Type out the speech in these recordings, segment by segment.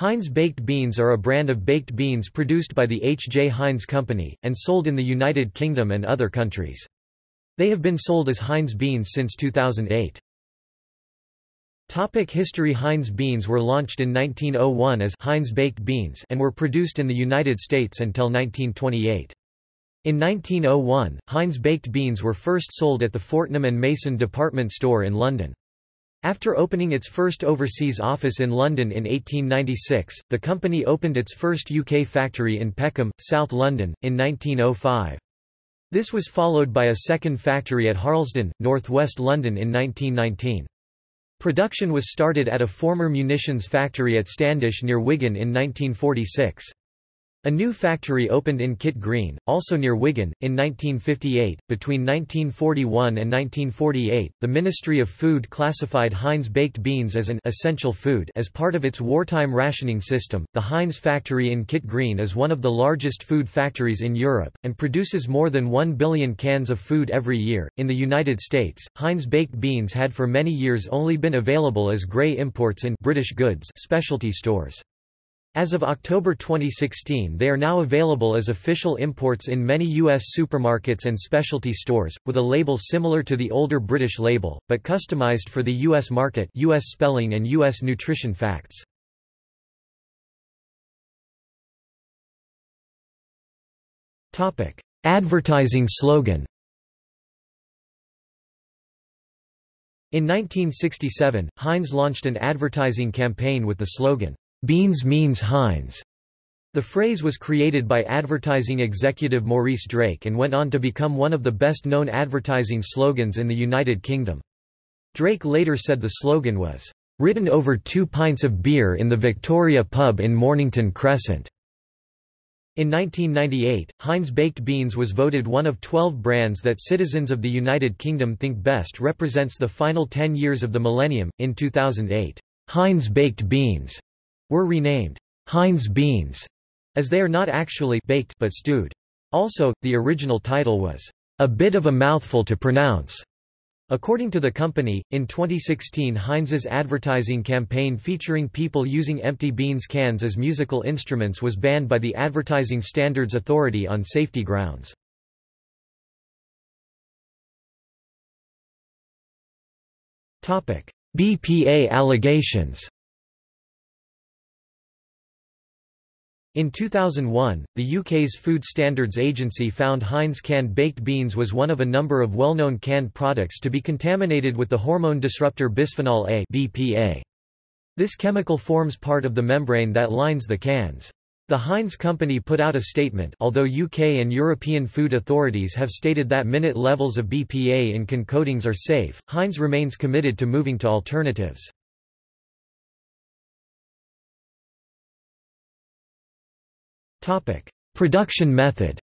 Heinz baked beans are a brand of baked beans produced by the H. J. Heinz Company, and sold in the United Kingdom and other countries. They have been sold as Heinz beans since 2008. Topic history Heinz beans were launched in 1901 as Heinz baked beans and were produced in the United States until 1928. In 1901, Heinz baked beans were first sold at the Fortnum and Mason department store in London. After opening its first overseas office in London in 1896, the company opened its first UK factory in Peckham, South London, in 1905. This was followed by a second factory at Harlesden, northwest London in 1919. Production was started at a former munitions factory at Standish near Wigan in 1946. A new factory opened in Kit Green, also near Wigan, in 1958. Between 1941 and 1948, the Ministry of Food classified Heinz baked beans as an essential food as part of its wartime rationing system. The Heinz factory in Kit Green is one of the largest food factories in Europe and produces more than 1 billion cans of food every year. In the United States, Heinz baked beans had for many years only been available as gray imports in British goods specialty stores. As of October 2016 they are now available as official imports in many U.S. supermarkets and specialty stores, with a label similar to the older British label, but customized for the U.S. market U.S. spelling and U.S. nutrition facts. Advertising slogan In 1967, Heinz launched an advertising campaign with the slogan, Beans means Heinz. The phrase was created by advertising executive Maurice Drake and went on to become one of the best-known advertising slogans in the United Kingdom. Drake later said the slogan was, "...written over two pints of beer in the Victoria pub in Mornington Crescent." In 1998, Heinz Baked Beans was voted one of 12 brands that citizens of the United Kingdom think best represents the final 10 years of the millennium. In 2008, Heinz Baked Beans were renamed Heinz beans, as they are not actually baked but stewed. Also, the original title was a bit of a mouthful to pronounce. According to the company, in 2016 Heinz's advertising campaign featuring people using empty beans cans as musical instruments was banned by the Advertising Standards Authority on safety grounds. BPA allegations In 2001, the UK's Food Standards Agency found Heinz canned baked beans was one of a number of well-known canned products to be contaminated with the hormone disruptor bisphenol A BPA. This chemical forms part of the membrane that lines the cans. The Heinz company put out a statement although UK and European food authorities have stated that minute levels of BPA in can coatings are safe, Heinz remains committed to moving to alternatives. Production method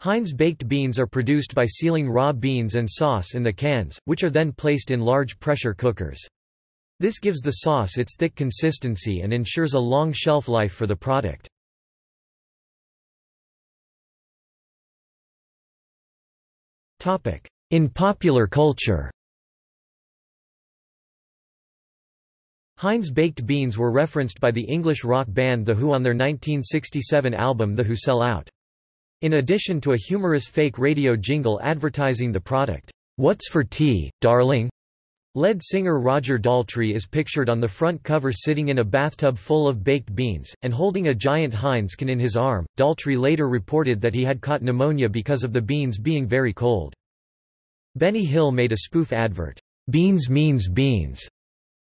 Heinz baked beans are produced by sealing raw beans and sauce in the cans, which are then placed in large pressure cookers. This gives the sauce its thick consistency and ensures a long shelf life for the product. In popular culture Heinz baked beans were referenced by the English rock band The Who on their 1967 album The Who Sell Out. In addition to a humorous fake radio jingle advertising the product, "'What's for tea, darling?' Lead singer Roger Daltrey is pictured on the front cover sitting in a bathtub full of baked beans, and holding a giant Heinz can in his arm. Daltrey later reported that he had caught pneumonia because of the beans being very cold. Benny Hill made a spoof advert, "'Beans means beans'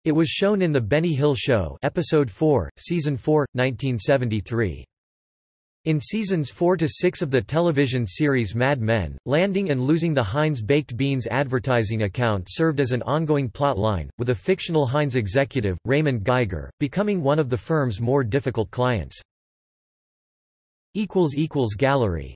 It was shown in The Benny Hill Show episode 4, season 4, 1973. In seasons 4 to 6 of the television series Mad Men, landing and losing the Heinz baked beans advertising account served as an ongoing plot line, with a fictional Heinz executive, Raymond Geiger, becoming one of the firm's more difficult clients. Gallery